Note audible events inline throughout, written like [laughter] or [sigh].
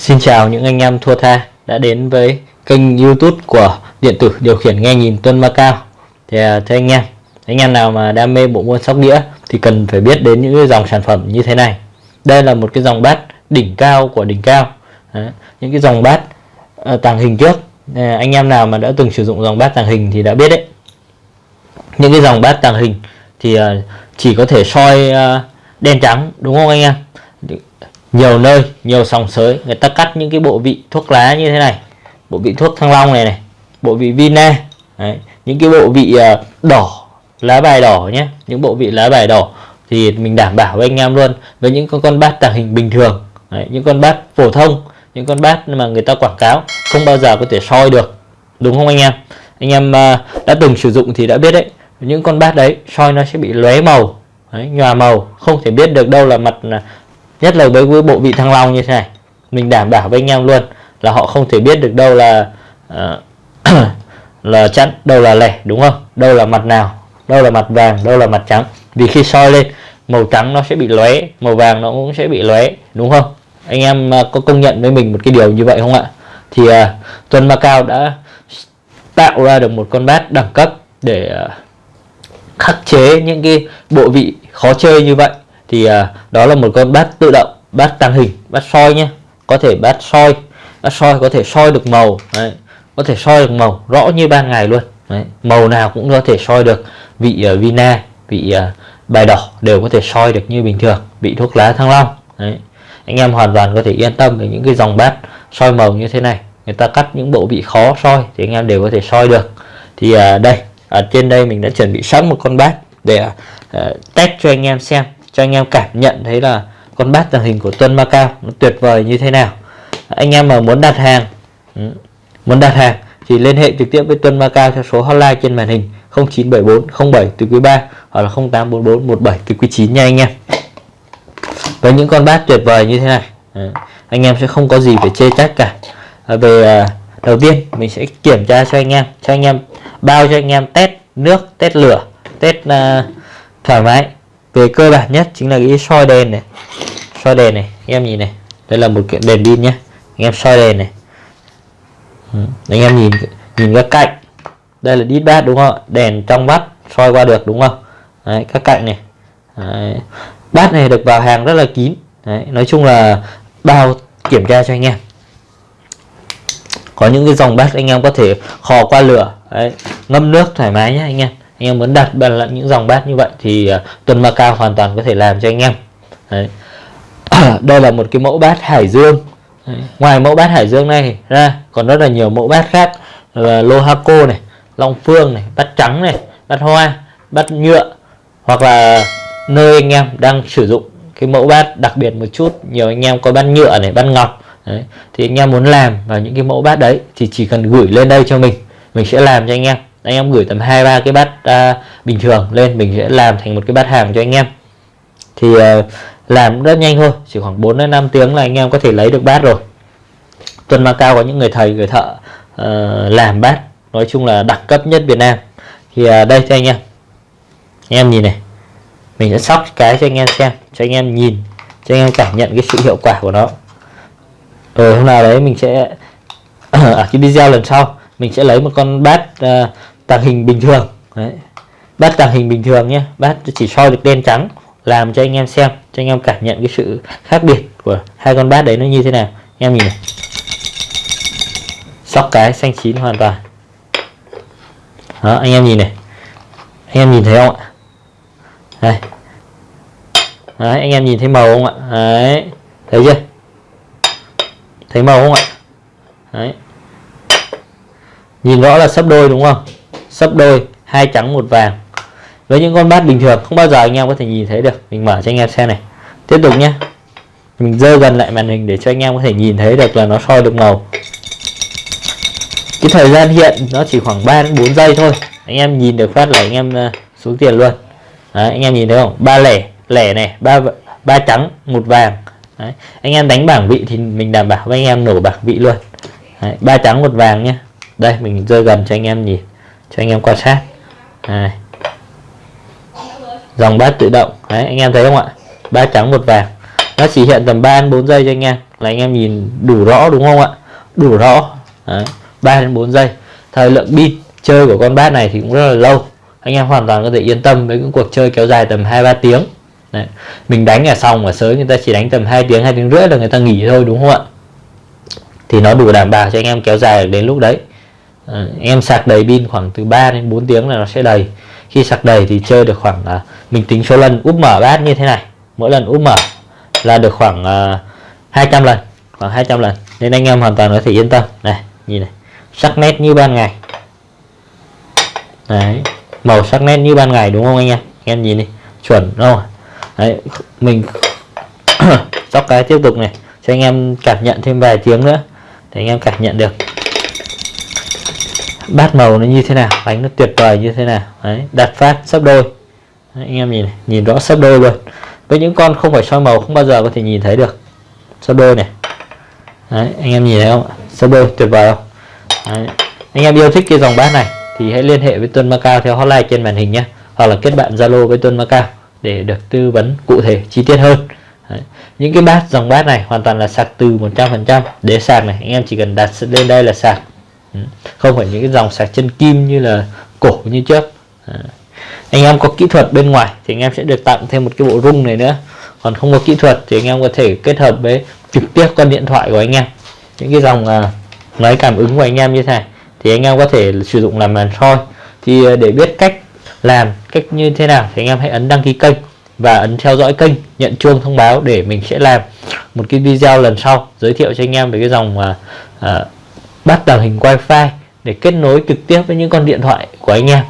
Xin chào những anh em thua tha đã đến với kênh youtube của điện tử điều khiển nghe nhìn Tuân Macao thì à, thưa anh em anh em nào mà đam mê bộ môn sóc đĩa thì cần phải biết đến những cái dòng sản phẩm như thế này. Đây là một cái dòng bát đỉnh cao của đỉnh cao. Đấy, những cái dòng bát uh, tàng hình trước. À, anh em nào mà đã từng sử dụng dòng bát tàng hình thì đã biết đấy. Những cái dòng bát tàng hình thì uh, chỉ có thể soi uh, đen trắng đúng không anh em? Nhiều nơi nhiều sòng sới người ta cắt những cái bộ vị thuốc lá như thế này bộ vị thuốc thăng long này này bộ vị vina Đấy. những cái bộ vị ờ, đỏ lá bài đỏ nhé những bộ vị lá bài đỏ thì mình đảm bảo với anh em luôn với những con con bát tàng hình bình thường Đấy. những con bát phổ thông những con bát mà người ta quảng cáo không bao giờ có thể soi được đúng không anh em anh em ờ, đã từng sử dụng thì đã biết đấy những con bát đấy soi nó sẽ bị lóe màu đấy, nhòa màu không thể biết được đâu là mặt nhất là với, bộ vị thăng long như thế này. Mình đảm bảo với anh em luôn là họ không thể biết được đâu là uh, [coughs] là chẵn đâu là lẻ đúng không? Đâu là mặt nào đâu là mặt vàng đâu là mặt trắng. Vì khi soi lên màu trắng nó sẽ bị lóe màu vàng nó cũng sẽ bị lóe đúng không? Anh em uh, có công nhận với mình một cái điều như vậy không ạ? Thì ờ, uh, Tuần Macau đã tạo ra được một con bát đẳng cấp để uh, khắc chế những cái bộ vị khó chơi như vậy thì à, đó là một con bát tự động bát tăng hình bát soi nhé có thể bát soi bát soi có thể soi được màu đấy. có thể soi được màu rõ như ban ngày luôn đấy. màu nào cũng có thể soi được vị uh, vina vị uh, bài đỏ đều có thể soi được như bình thường vị thuốc lá thăng long đấy. anh em hoàn toàn có thể yên tâm về những cái dòng bát soi màu như thế này người ta cắt những bộ vị khó soi thì anh em đều có thể soi được thì uh, đây ở trên đây mình đã chuẩn bị sẵn một con bát để uh, test cho anh em xem cho anh em cảm nhận thấy là con bát tàng hình của Tuân Macau nó tuyệt vời như thế nào. Anh em mà muốn đặt hàng ừ, muốn đặt hàng thì liên hệ trực tiếp với Tuân Macau theo số hotline trên màn hình 0974 07 từ quý 3 hoặc là 0844 17 từ quý 9 nha anh em. Với những con bát tuyệt vời như thế này ừ, anh em sẽ không có gì phải chê trách cả. À, về à, đầu tiên mình sẽ kiểm tra cho anh em cho anh em bao cho anh em test nước test lửa test uh, thoải mái về cơ bản nhất chính là cái soi đèn này. Soi đèn này em nhìn này. Đây là một kiện đèn pin nhé anh em soi đèn này. Ừ, anh em nhìn nhìn các cạnh. Đây là đít bát đúng không đèn trong mắt soi qua được đúng không? Đấy, các cạnh này. Đấy. bát này được vào hàng rất là kín. Đấy, nói chung là bao kiểm tra cho anh em. Có những cái dòng bát anh em có thể khò qua lửa. Đấy, ngâm nước thoải mái nhé anh em anh em muốn đặt bằng những dòng bát như vậy thì uh, Tuần Macao hoàn toàn có thể làm cho anh em. Đấy. [clears throat] đây là một cái mẫu bát Hải Dương. Đấy. ngoài mẫu bát Hải Dương này ra còn rất là nhiều mẫu bát khác. Là Lohaco này Long Phương này bát trắng này bát hoa bát nhựa hoặc là nơi anh em đang sử dụng cái mẫu bát đặc biệt một chút. Nhiều anh em có bát nhựa này bát ngọc. Đấy. thì anh em muốn làm vào những cái mẫu bát đấy thì chỉ cần gửi lên đây cho mình. Mình sẽ làm cho anh em anh em gửi tầm hai ba cái bát à, bình thường lên mình sẽ làm thành một cái bát hàng cho anh em. Thì à, làm rất nhanh thôi chỉ khoảng 4 đến 5 tiếng là anh em có thể lấy được bát rồi. Tuần Macao có những người thầy người thợ uh, làm bát nói chung là đẳng cấp nhất Việt Nam. Thì uh, đây cho anh em. Anh em nhìn này mình sẽ sóc cái cho anh em xem cho anh em nhìn cho anh em cảm nhận cái sự hiệu quả của nó. Rồi hôm nào đấy mình sẽ [coughs] ở cái video lần sau mình sẽ lấy một con bát uh, tàng hình bình thường. Đấy. bát tàng hình bình thường nhé. Bát chỉ soi được đen trắng làm cho anh em xem cho anh em cảm nhận cái sự khác biệt của hai con bát đấy nó như thế nào. Anh em nhìn này. Sóc cái xanh chín hoàn toàn. Đó anh em nhìn này. Anh em nhìn thấy không ạ? Đây. Đấy, anh em nhìn thấy màu không ạ? Đấy. Thấy chưa? Thấy màu không ạ? Đấy. Nhìn rõ là sấp đôi đúng không? Sấp đôi hai trắng một vàng. Với những con bát bình thường không bao giờ anh em có thể nhìn thấy được. Mình mở cho anh em xem này. Tiếp tục nhé. Mình dơ gần lại màn hình để cho anh em có thể nhìn thấy được là nó soi được màu. Cái thời gian hiện nó chỉ khoảng 3 đến 4 giây thôi. Anh em nhìn được phát là anh em ờ, xuống tiền luôn. Đấy, anh em nhìn thấy không? Ba lẻ lẻ này ba ba trắng một vàng. Đấy. anh em đánh bảng vị thì mình đảm bảo với anh em nổ bảng vị luôn. Đấy, ba trắng một vàng nhé. Đây mình rơi gần cho anh em nhìn cho anh em quan sát. Này. dòng bát tự động. Đấy anh em thấy không ạ? Ba trắng một vàng. Nó chỉ hiện tầm 3 đến 4 giây cho anh em là anh em nhìn đủ rõ đúng không ạ? Đủ rõ. Đấy, 3 đến 4 giây. Thời lượng pin chơi của con bát này thì cũng rất là lâu. Anh em hoàn toàn có thể yên tâm với những cuộc chơi kéo dài tầm 2-3 tiếng. Đấy. mình đánh ở xong ở sới người ta chỉ đánh tầm 2 tiếng 2 tiếng rưỡi là người ta nghỉ thôi đúng không ạ? Thì nó đủ đảm bảo cho anh em kéo dài đến lúc đấy à, em sạc đầy pin khoảng từ 3 đến 4 tiếng là nó sẽ đầy. Khi sạc đầy thì chơi được khoảng là mình tính số lần úp mở bát như thế này. Mỗi lần úp mở là được khoảng à, 200 lần khoảng 200 lần. Nên anh em hoàn toàn có thể yên tâm. Này nhìn này sắc nét như ban ngày. Đấy màu sắc nét như ban ngày đúng không anh em? Anh em nhìn đi chuẩn đúng không đấy mình [coughs] sóc cái tiếp tục này cho anh em cảm nhận thêm vài tiếng nữa để anh em cảm nhận được bát màu nó như thế nào? Đánh nó tuyệt vời như thế nào? Đấy đặt phát sấp đôi. Đấy, anh em nhìn này, nhìn rõ sấp đôi luôn. Với những con không phải soi màu không bao giờ có thể nhìn thấy được. Sấp đôi này. Đấy, anh em nhìn thấy không sấp đôi tuyệt vời không? Đấy. anh em yêu thích cái dòng bát này thì hãy liên hệ với Tuân Macao theo hotline trên màn hình nhé hoặc là kết bạn Zalo với Tuân Macao để được tư vấn cụ thể chi tiết hơn. Đấy. những cái bát dòng bát này hoàn toàn là sạc từ 100% để sạc này anh em chỉ cần đặt lên đây là sạc. Ừ. không phải những cái dòng sạc chân kim như là cổ như trước. À. Anh em có kỹ thuật bên ngoài thì anh em sẽ được tặng thêm một cái bộ rung này nữa. Còn không có kỹ thuật thì anh em có thể kết hợp với trực tiếp con điện thoại của anh em. Những cái dòng à, máy cảm ứng của anh em như thế này thì anh em có thể sử dụng làm màn soi. Thì à, để biết cách làm cách như thế nào thì anh em hãy ấn đăng ký kênh và ấn theo dõi kênh nhận chuông thông báo để mình sẽ làm một cái video lần sau giới thiệu cho anh em về cái dòng uh, bắt tàng hình wifi để kết nối trực tiếp với những con điện thoại của anh em.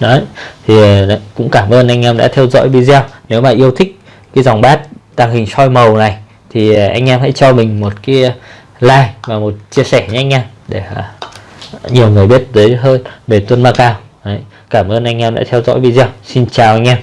Đấy thì đấy, cũng cảm ơn anh em đã theo dõi video. Nếu mà yêu thích cái dòng bát tàng hình soi màu này thì à, anh em hãy cho mình một cái like và một chia sẻ nhé anh em để à, nhiều người biết tới hơn về Tuân Macao Đấy. Cảm ơn anh em đã theo dõi video. Xin chào anh em.